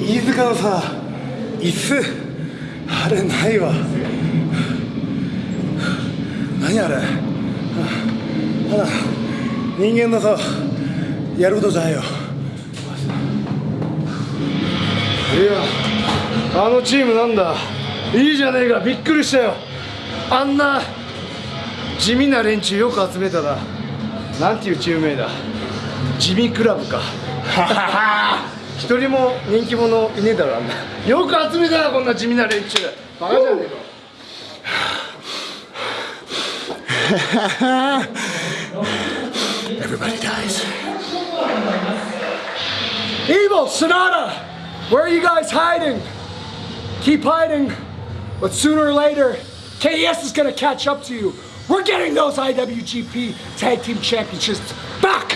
飯塚のさ椅子。あれないわ。何あれ。ただ人間のさやることじゃないよ。いやあのチームなんだ。いいじゃねえか。びっくりしたよ。あんな地味な連中よく集めたななんていうチーム名だ。地味クラブか 一人も人気者いねえだろあんなよく集めたなこんな地味な連中バカじゃねえか Everybody dies. Evil, Sonata! Where are you guys hiding? Keep hiding. But sooner or later, KS is gonna catch up to you. We're getting those IWGP Tag Team Championships back!